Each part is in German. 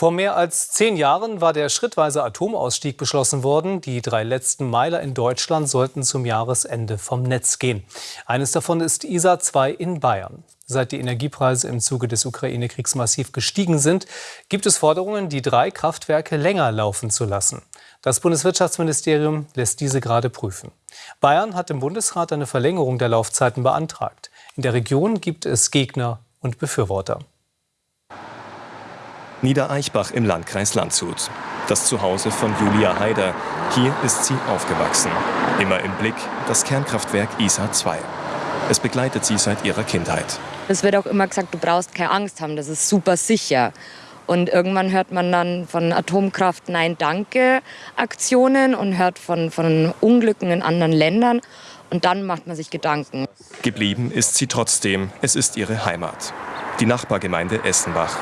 Vor mehr als zehn Jahren war der schrittweise Atomausstieg beschlossen worden. Die drei letzten Meiler in Deutschland sollten zum Jahresende vom Netz gehen. Eines davon ist ISA 2 in Bayern. Seit die Energiepreise im Zuge des Ukraine-Kriegs massiv gestiegen sind, gibt es Forderungen, die drei Kraftwerke länger laufen zu lassen. Das Bundeswirtschaftsministerium lässt diese gerade prüfen. Bayern hat im Bundesrat eine Verlängerung der Laufzeiten beantragt. In der Region gibt es Gegner und Befürworter. Niedereichbach im Landkreis Landshut. Das Zuhause von Julia Haider. Hier ist sie aufgewachsen. Immer im Blick das Kernkraftwerk ISA 2. Es begleitet sie seit ihrer Kindheit. Es wird auch immer gesagt, du brauchst keine Angst haben, das ist super sicher. Und irgendwann hört man dann von Atomkraft Nein Danke Aktionen und hört von, von Unglücken in anderen Ländern. Und dann macht man sich Gedanken. Geblieben ist sie trotzdem. Es ist ihre Heimat. Die Nachbargemeinde Essenbach.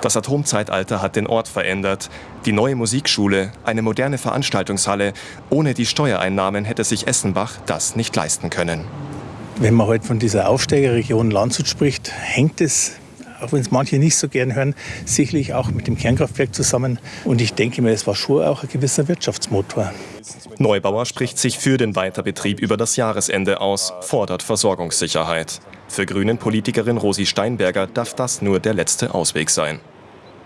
Das Atomzeitalter hat den Ort verändert. Die neue Musikschule, eine moderne Veranstaltungshalle. Ohne die Steuereinnahmen hätte sich Essenbach das nicht leisten können. Wenn man heute von dieser Aufsteigerregion Landshut spricht, hängt es, auch wenn es manche nicht so gern hören, sicherlich auch mit dem Kernkraftwerk zusammen. Und ich denke mir, es war schon auch ein gewisser Wirtschaftsmotor. Neubauer spricht sich für den Weiterbetrieb über das Jahresende aus, fordert Versorgungssicherheit. Für Grünen-Politikerin Rosi Steinberger darf das nur der letzte Ausweg sein.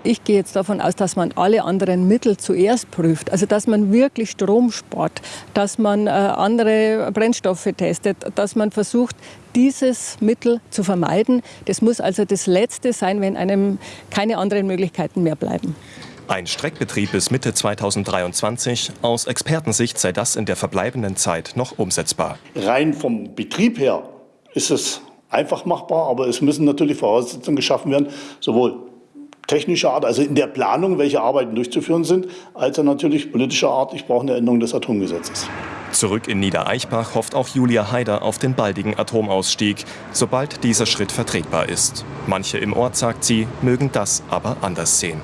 Ich gehe jetzt davon aus, dass man alle anderen Mittel zuerst prüft. Also dass man wirklich Strom spart, dass man äh, andere Brennstoffe testet, dass man versucht, dieses Mittel zu vermeiden. Das muss also das Letzte sein, wenn einem keine anderen Möglichkeiten mehr bleiben. Ein Streckbetrieb bis Mitte 2023. Aus Expertensicht sei das in der verbleibenden Zeit noch umsetzbar. Rein vom Betrieb her ist es einfach machbar, aber es müssen natürlich Voraussetzungen geschaffen werden, sowohl technischer Art, also in der Planung, welche Arbeiten durchzuführen sind, als auch natürlich politischer Art, ich brauche eine Änderung des Atomgesetzes. Zurück in Niedereichbach hofft auch Julia Haider auf den baldigen Atomausstieg, sobald dieser Schritt vertretbar ist. Manche im Ort, sagt sie, mögen das aber anders sehen.